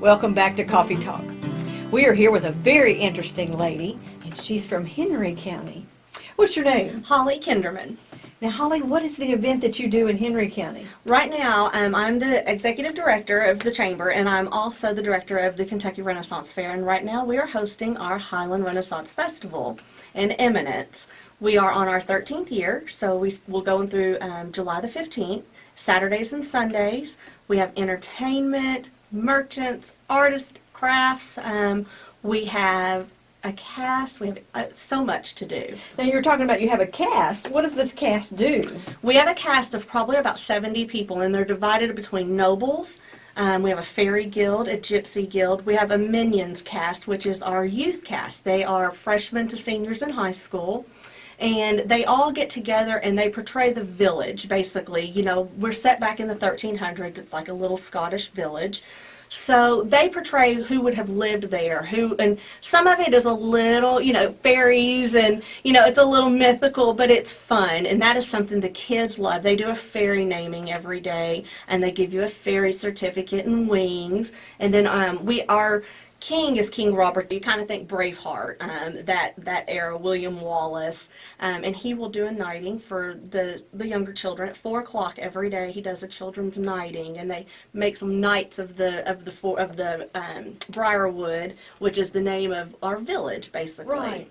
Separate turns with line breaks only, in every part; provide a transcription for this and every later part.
Welcome back to Coffee Talk. We are here with a very interesting lady, and she's from Henry County. What's your name?
Holly Kinderman.
Now, Holly, what is the event that you do in Henry County?
Right now, um, I'm the executive director of the chamber, and I'm also the director of the Kentucky Renaissance Fair. And right now, we are hosting our Highland Renaissance Festival in Eminence. We are on our 13th year, so we will go through um, July the 15th, Saturdays and Sundays. We have entertainment, merchants, artists, crafts. Um, we have a cast. We have uh, so much to do.
Now, you're talking about you have a cast. What does this cast do?
We have a cast of probably about 70 people, and they're divided between nobles. Um, we have a fairy guild, a gypsy guild. We have a minions cast, which is our youth cast. They are freshmen to seniors in high school. And they all get together and they portray the village, basically. You know, we're set back in the 1300s. It's like a little Scottish village. So they portray who would have lived there, who, and some of it is a little, you know, fairies and, you know, it's a little mythical, but it's fun. And that is something the kids love. They do a fairy naming every day and they give you a fairy certificate and wings. And then um, we are, King is King Robert. You kind of think Braveheart, um, that that era, William Wallace, um, and he will do a knighting for the the younger children at four o'clock every day. He does a children's knighting, and they make some knights of the of the four, of the um, Briarwood, which is the name of our village, basically.
Right.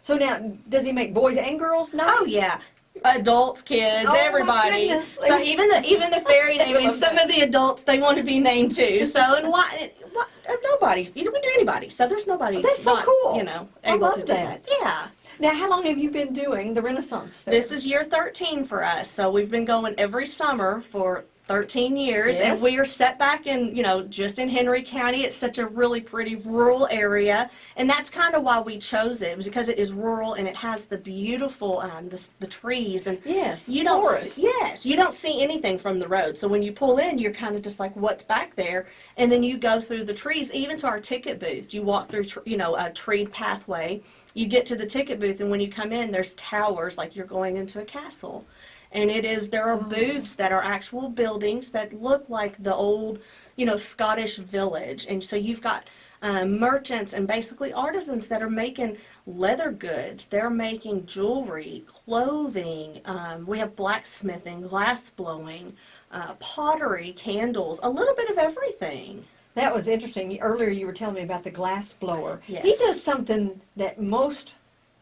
So now, does he make boys and girls knights?
Oh yeah, adults, kids,
Oh,
everybody. So even the even the fairy naming, some of the adults they want to be named too. So and why? why nobody. You we do anybody. So there's nobody.
Oh, that's so
not,
cool.
You know,
I love
to
that.
that. Yeah.
Now, how long have you been doing the Renaissance Fair?
This is year 13 for us. So we've been going every summer for 13 years
Yes.
and we are set back in, you know, just in Henry County. It's such a really pretty rural area and that's kind of why we chose it, because it is rural and it has the beautiful um the, the trees and
Yes,
you don't
forest.
see, yes you don't see anything from the road so when you pull in you're kind of just like what's back there and then you go through the trees even to our ticket booth you walk through you know a treed pathway you get to the ticket booth and when you come in there's towers like you're going into a castle and it is there are booths that are actual buildings that look like the old you know scottish village and so you've got um, merchants and basically artisans that are making leather goods they're making jewelry clothing um, we have blacksmithing glass blowing uh, pottery candles a little bit of everything
That was interesting. Earlier you were telling me about the glass blower.
Yes.
He does something that most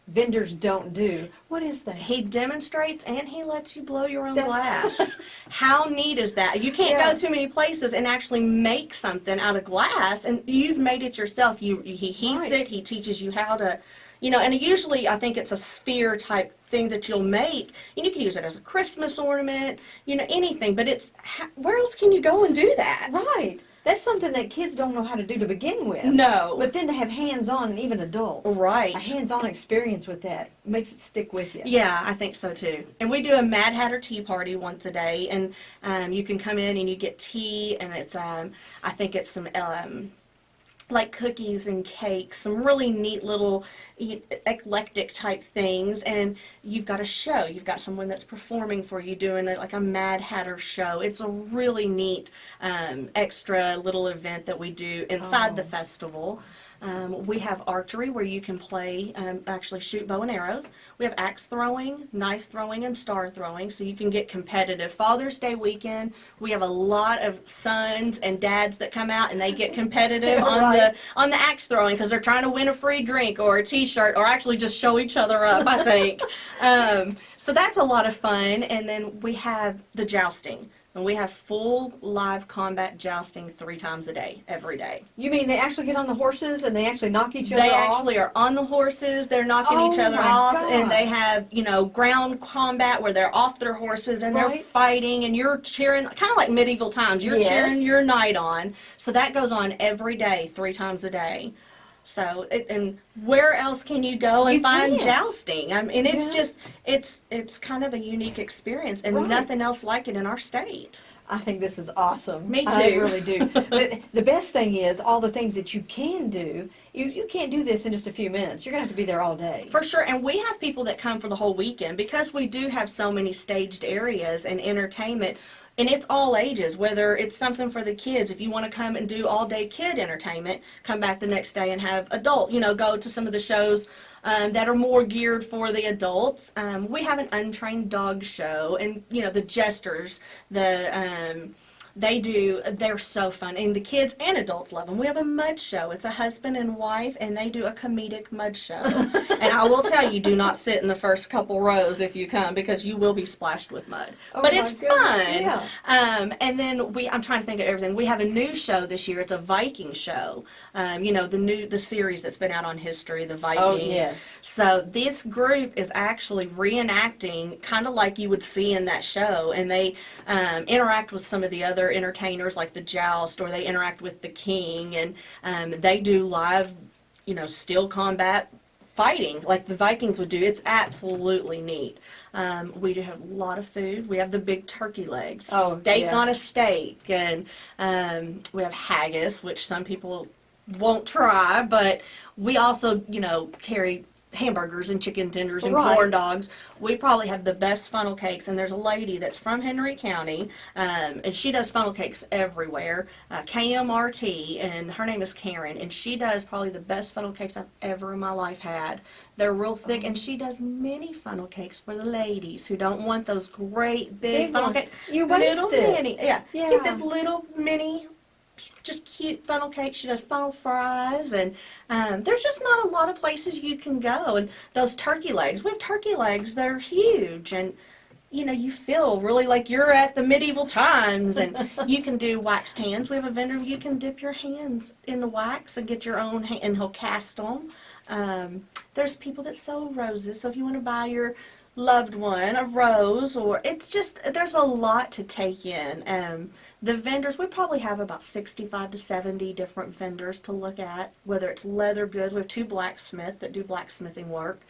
vendors don't do. What is that?
He demonstrates and he lets you blow your own
That's-
glass. How neat is that? You can't
Yeah.
go too many places and actually make something out of glass and you've made it yourself. You he heats
Right.
it, he teaches you how to you know, and usually I think it's a sphere type thing that you'll make. And you can use it as a Christmas ornament, you know, anything, but it's where else can you go and do that?
Right. That's something that kids don't know how to do to begin with.
No.
But then to have hands-on and even adults.
Right.
A hands-on experience with that makes it stick with you.
Yeah, I think so too. And we do a Mad Hatter tea party once a day, and um, you can come in and you get tea, and it's um, I think it's some um, like cookies and cakes, some really neat little eclectic type things, and you've got a show. You've got someone that's performing for you, doing a, like a Mad Hatter show. It's a really neat um, extra little event that we do inside the
Oh.
festival. Um, we have archery where you can play, um, actually shoot bow and arrows. We have axe throwing, knife throwing, and star throwing, so you can get competitive. Father's Day weekend, we have a lot of sons and dads that come out and they get competitive on
Right.
the on the axe throwing because they're trying to win a free drink or a T-shirt or actually just show each other up. I think. um, so that's a lot of fun, and then we have the jousting. And we have full live combat jousting three times a day, every day.
You mean they actually get on the horses and they actually knock each other
They
off?
actually are on the horses. They're knocking each
Oh
other off, and they have you know ground combat where they're off their horses and they're fighting, and you're cheering, kind of like medieval times. You're
Yes.
cheering your knight on. So that goes on every day, three times a day. So it, and where else can you go and
You
find
can't.
jousting? I mean, it's
Yeah.
just it's it's kind of a unique experience, and
Right.
nothing else like it in our state.
I think this is awesome.
Me too.
I really do. but the best thing is all the things that you can do. You you can't do this in just a few minutes. You're gonna have to be there all day.
For sure, and we have people that come for the whole weekend because we do have so many staged areas and entertainment. And it's all ages, whether it's something for the kids. If you want to come and do all day kid entertainment, come back the next day and have adult, you know, go to some of the shows um, that are more geared for the adults. Um, we have an untrained dog show, and you know, the jesters, the um, they do, they're so fun. And the kids and adults love them. We have a mud show. It's a husband and wife, and they do a comedic mud show. and I will tell you, do not sit in the first couple rows if you come because you will be splashed with mud.
Oh
but it's
goodness,
fun.
yeah.
Um, and then we, I'm trying to think of everything. We have a new show this year. It's a Viking show. Um, you know, the new, the series that's been out on history, the Vikings.
Oh, yes.
So this group is actually reenacting kind of like you would see in that show, and they um, interact with some of the other entertainers like the Joust, or they interact with the King, and um, they do live, you know, steel combat fighting like the Vikings would do. It's absolutely neat. Um, we do have a lot of food. We have the big turkey legs,
Oh,
steak
yeah.
on a steak, and um, we have haggis, which some people won't try, but we also, you know, carry hamburgers and chicken tenders and
Right.
corn dogs. We probably have the best funnel cakes, and there's a lady that's from Henry County, um, and she does funnel cakes everywhere. Uh, KMRT, and her name is Karen, and she does probably the best funnel cakes I've ever in my life had. They're real thick, and she does mini funnel cakes for the ladies who don't want those great big,
Big
funnel cakes.
You
little
it.
mini, yeah.
Yeah.
Get this little mini just cute funnel cakes. She does funnel fries, and um, there's just not a lot of places you can go. And those turkey legs, we have turkey legs that are huge, and you know you feel really like you're at the medieval times. And you can do waxed hands. We have a vendor you can dip your hands in the wax and get your own, ha- and he'll cast them. Um, there's people that sell roses, so if you want to buy your loved one a rose or it's just there's a lot to take in um, the vendors we probably have about 65 to 70 different vendors to look at whether it's leather goods we have two blacksmith that do blacksmithing work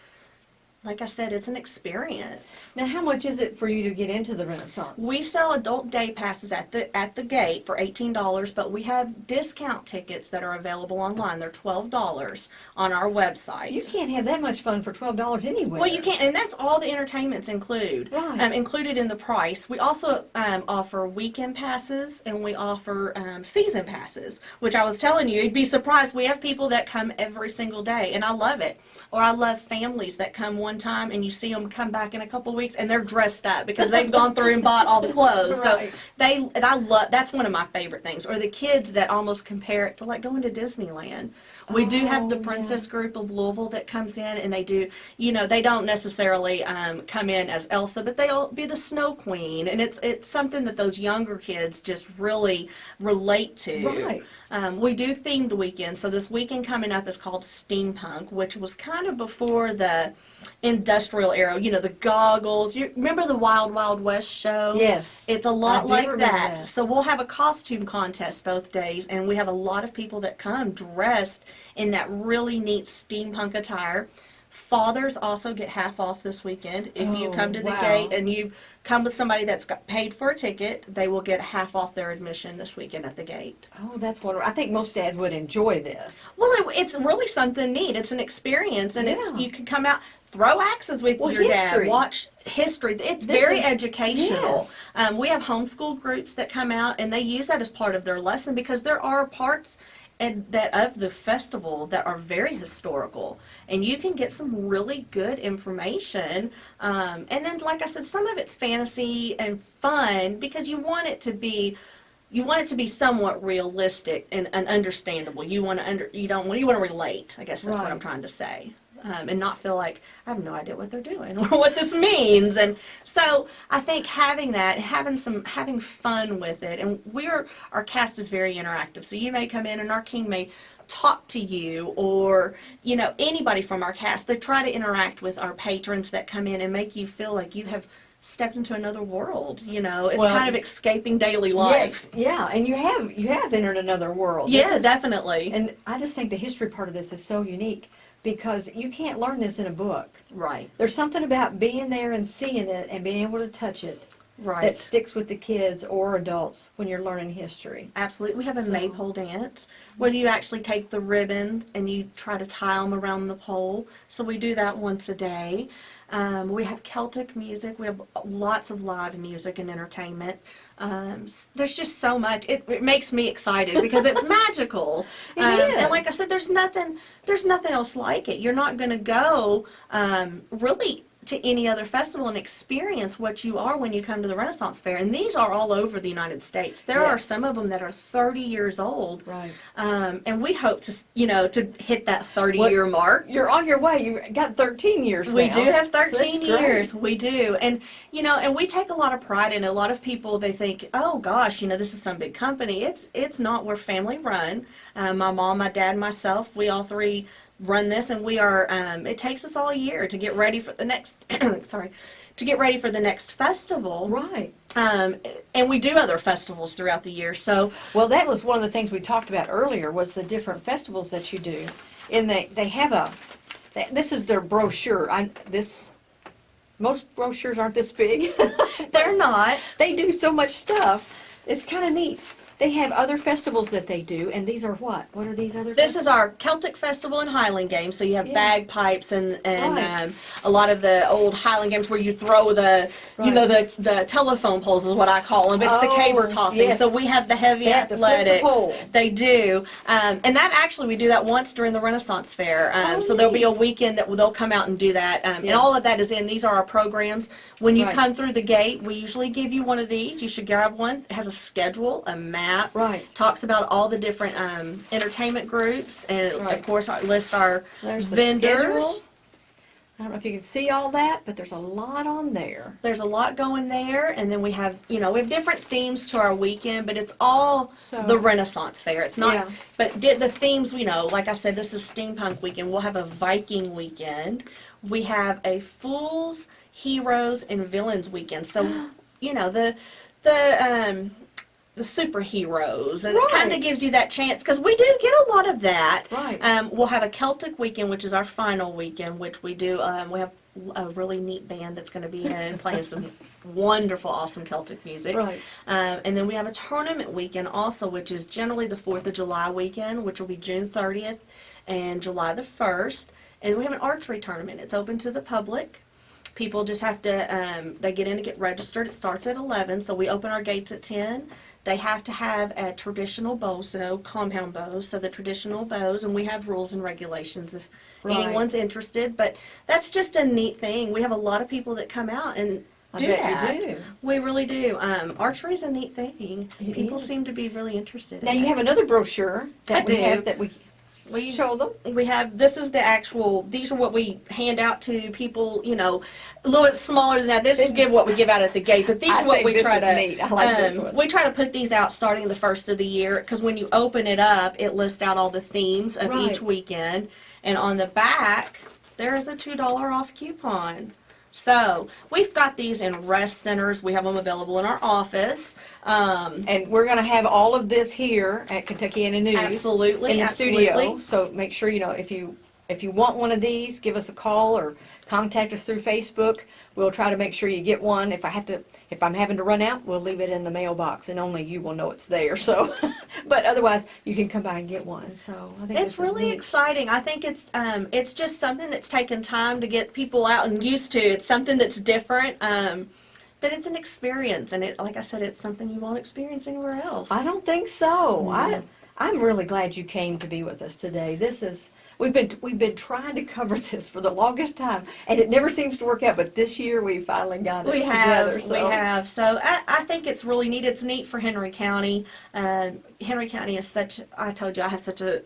like i said it's an experience
Now, how much is it for you to get into the Renaissance?
we sell adult day passes at the at the gate for eighteen dollars, but we have discount tickets that are available online. They're twelve dollars on our website.
you can't have that much fun for twelve dollars anywhere.
Well, you can't, and that's all the entertainments include,
Right.
um, included in the price. We also um, offer weekend passes and we offer um, season passes, which I was telling you, you'd be surprised. We have people that come every single day, and I love it. Or I love families that come one time and you see them come back in a couple of weeks and they're dressed up because they've gone through and bought all the clothes.
Right.
So they, and I love. That's one of my favorite things. Or the kids that almost compare it to like going to Disneyland. We do have the
Oh, yeah.
Princess Group of Louisville that comes in and they do, you know, they don't necessarily um, come in as Elsa, but they'll be the Snow Queen, and it's it's something that those younger kids just really relate to.
Right.
Um, we do themed weekends, so this weekend coming up is called Steampunk, which was kind of before the industrial era. You know, the goggles. You remember the Wild Wild West show?
Yes.
It's a lot like that.
that.
So we'll have a costume contest both days, and we have a lot of people that come dressed in that really neat steampunk attire. Fathers also get half off this weekend. If you
Oh,
come to the
wow.
gate and you come with somebody that's got paid for a ticket, they will get half off their admission this weekend at the gate.
Oh, that's wonderful. I think most dads would enjoy this.
Well, it, it's really something neat. It's an experience, and
Yeah.
it's you can come out, throw axes with
Well,
your
history.
dad, watch history. It's
This
very
is-
educational.
yes.
Um, we have homeschool groups that come out, and they use that as part of their lesson because there are parts and that of the festival that are very historical, and you can get some really good information. Um, and then, like I said, some of it's fantasy and fun because you want it to be you want it to be somewhat realistic and, and understandable. You want to under you don't want you want to relate. I guess that's what I'm trying to say, um, and not feel like I have no idea what they're doing or what this means. And so I think having that, having some having fun with it, and we're our cast is very interactive. So you may come in and our king may talk to you or you know anybody from our cast they try to interact with our patrons that come in and make you feel like you have stepped into another world you know it's
Well,
kind of escaping daily life
Yes, yeah, and you have you have entered another world.
Yeah
is-
definitely
And I just think the history part of this is so unique because you can't learn this in a book.
right
There's something about being there and seeing it and being able to touch it
Right.
that sticks with the kids or adults when you're learning history.
Absolutely. We have a
So-
maypole dance where you actually take the ribbons and you try to tie them around the pole. So we do that once a day. Um, we have Celtic music. We have lots of live music and entertainment. Um, there's just so much. It, it makes me excited because it's magical.
It
um,
is.
And like I said, there's nothing. There's nothing else like it. You're not going to go um, really to any other festival and experience what you are when you come to the Renaissance Fair. And these are all over the United States. There are some of them that are 30 years old,
Right.
um, and we hope to, you know, to hit that 30
What-
year mark.
You're on your way. You got 13 years
We
now.
do have
So that's
13
great.
years. We do. And, you know, and we take a lot of pride in it. A lot of people, they think, oh gosh, you know, this is some big company. It's, it's not. We're family run. Um, my mom, my dad, myself, we all three run this and we are, um, it takes us all year to get ready for the next, sorry, to get ready for the next festival.
Right.
Um, and we do other festivals throughout the year. So,
Well, that was one of the things we talked about earlier was the different festivals that you do. And they, they have a, they- this is their brochure. I, this, most brochures aren't this big.
they're not.
they do so much stuff. It's kind of neat. They have other festivals that they do, and these are what? What are these other?
This is our Celtic Festival and Highland Games. So you have
Yeah.
bagpipes and and
Right.
um, a lot of the old Highland games where you throw the you know the the telephone poles is what I call them. It's the
Oh,
caber tossing.
yes.
So we have the heavy
They flip the
athletics. They do, um, and that actually we do that once during the Renaissance Fair. Um,
Oh,
so there'll be a weekend that they'll come out and do that, um, and all of that is in. These are our programs. When you
Right.
come through the gate, we usually give you one of these. You should grab one. It has a schedule, a map
Right.
talks about all the different um, entertainment groups, and
Right.
of course, I list our
There's
vendors.
I don't know if you can see all that, but there's a lot on there.
There's a lot going there, and then we have, you know, we have different themes to our weekend, but it's all
So-
the Renaissance Fair. It's not,
Yeah.
but the themes, you know, like I said, this is steampunk weekend. We'll have a Viking weekend. We have a Fools, Heroes, and Villains weekend. So, you know, the the um, the superheroes, and it kind of gives you that chance because we do get a lot of that.
Right.
Um, we'll have a Celtic weekend, which is our final weekend, which we do. Um, we have a really neat band that's going to be in playing some wonderful, awesome Celtic music.
Right.
Um, and then we have a tournament weekend also, which is generally the 4th of July weekend, which will be June 30th and July the 1st. And we have an archery tournament. It's open to the public. People just have to, um, they get in to get registered. It starts at 11, so we open our gates at 10. They have to have a traditional bow, so compound bows, so the traditional bows, and we have rules and regulations if
Right.
anyone's interested. But that's just a neat thing. We have a lot of people that come out and
I
do that.
do.
We really do. Um, archery is a neat thing.
It
People
is.
seem to be really interested.
Now
in
you
it.
have another brochure that
I
we
do.
have that we
we
show them.
we have this is the actual. These are what we hand out to people. You know, a little bit smaller than that. This is give what we give out at the gate, but these
I
are what we try to.
neat. I like this
um,
one.
We try to put these out starting the first of the year because when you open it up, it lists out all the themes of
Right.
each weekend, and on the back there is a two dollar off coupon. So we've got these in rest centers. We have them available in our office. Um,
And we're going to have all of this here at Kentuckiana News
Absolutely,
in the
absolutely.
studio. So make sure you know if you if you want one of these, give us a call or contact us through Facebook. We'll try to make sure you get one. If I have to, if I'm having to run out, we'll leave it in the mailbox, and only you will know it's there. So, but otherwise, you can come by and get one. So I think
It's really exciting. I think it's um, it's just something that's taken time to get people out and used to. It's something that's different, um, but it's an experience, and it, like I said, it's something you won't experience anywhere else.
I don't think so. I
No.
I'm really glad you came to be with us today. This is we've been we've been trying to cover this for the longest time, and it never seems to work out. But this year we finally got it
We have,
together. So.
we have. So I, I think it's really neat. It's neat for Henry County. Um, Henry County is such. I told you, I have such a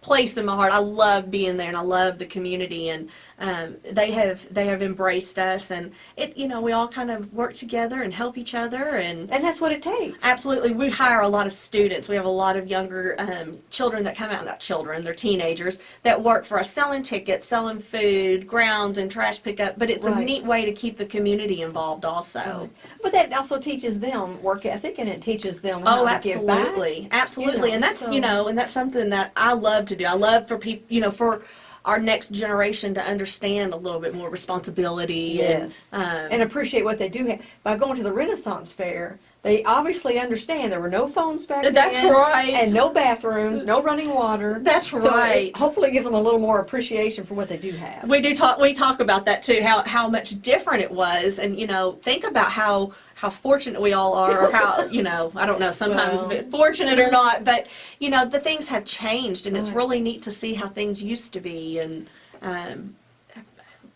place in my heart. I love being there, and I love the community, and um, they have they have embraced us, and it. You know, we all kind of work together and help each other, and
And that's what it takes.
Absolutely. We hire a lot of students. We have a lot of younger um, children that come out, not children, they're teenagers, that work for us selling tickets, selling food, grounds, and trash pickup. But it's a neat way to keep the community involved also.
But that also teaches them work ethic, and it teaches them
Oh,
how to give back.
absolutely. Absolutely.
know,
and that's,
so-
you know, and that's something that I love to do. I love for people, you know, for our next generation to understand a little bit more responsibility
Yes.
and, um,
and appreciate what they do have. By going to the Renaissance Fair, they obviously understand there were no phones back then.
That's right.
And no bathrooms, no running water.
That's
So
right.
it hopefully gives them a little more appreciation for what they do have.
we do talk we talk about that too how how much different it was and you know think about how how fortunate we all are or how you know i don't know sometimes
Well.
fortunate or not but you know the things have changed and it's really neat to see how things used to be and um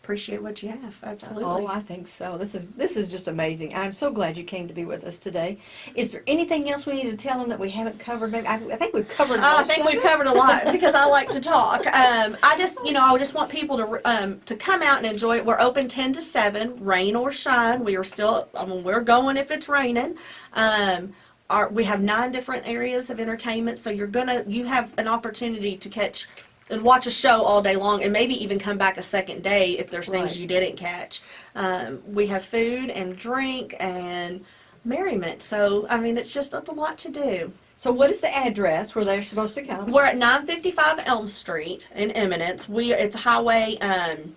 appreciate what you have absolutely
Oh, I think so. This is this is just amazing. I'm so glad you came to be with us today. Is there anything else we need to tell them that we haven't covered? Maybe I, I think we've covered.
I think we've covered a lot because I like to talk. Um, I just, you know, I just want people to um, to come out and enjoy it. We're open ten to seven, rain or shine. We are still, I mean, we're going if it's raining. Um, our, we have nine different areas of entertainment, so you're gonna, you have an opportunity to catch and watch a show all day long, and maybe even come back a second day if there's things you didn't catch. Um, we have food and drink and merriment. So, I mean, it's just it's a lot to do.
So what is the address where they're supposed to come?
We're at 955 Elm Street in Eminence. We it's Highway. Um,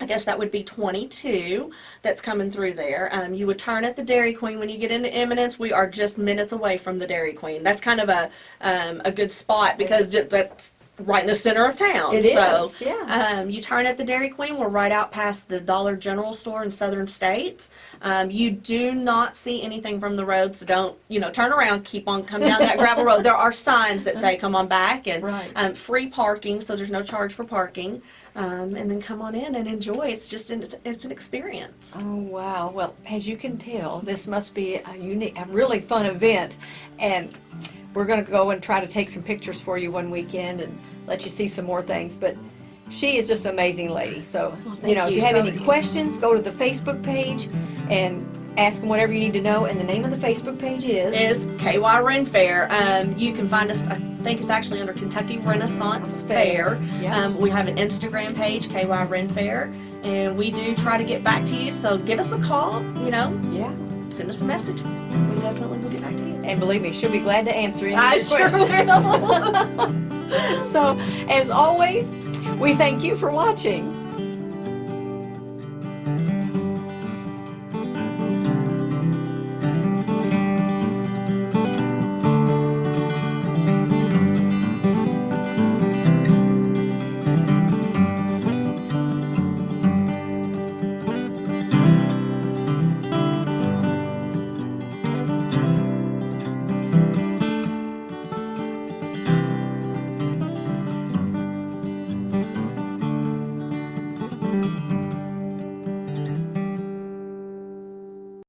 I guess that would be 22 that's coming through there. Um, you would turn at the Dairy Queen when you get into Eminence. We are just minutes away from the Dairy Queen. That's kind of a um, a good spot because that's right in the center of town.
It
so,
is, yeah.
Um, you turn at the Dairy Queen. We're right out past the Dollar General store in Southern States. Um, you do not see anything from the road, so don't you know? Turn around, keep on coming down that gravel road. There are signs that say "Come on back" and
Right.
um, free parking, so there's no charge for parking. Um, and then come on in and enjoy. It's just an, it's, it's an experience.
Oh wow! Well, as you can tell, this must be a unique, a really fun event, and we're going to go and try to take some pictures for you one weekend and let you see some more things. But she is just an amazing lady. So
Well,
you
thank
know, if
you.
you have
So
any
you.
questions, go to the Facebook page and ask them whatever you need to know. And the name of the Facebook page is.
Is KY Ren Fair. Um, you can find us. Think it's actually under Kentucky Renaissance
Fair. Yeah.
Um, we have an Instagram page, KY Ren Fair, and we do try to get back to you. So give us a call. You know,
yeah.
send us a message. We definitely will get back to you.
And believe me, she'll be glad to answer any
I sure will.
So, as always, we thank you for watching.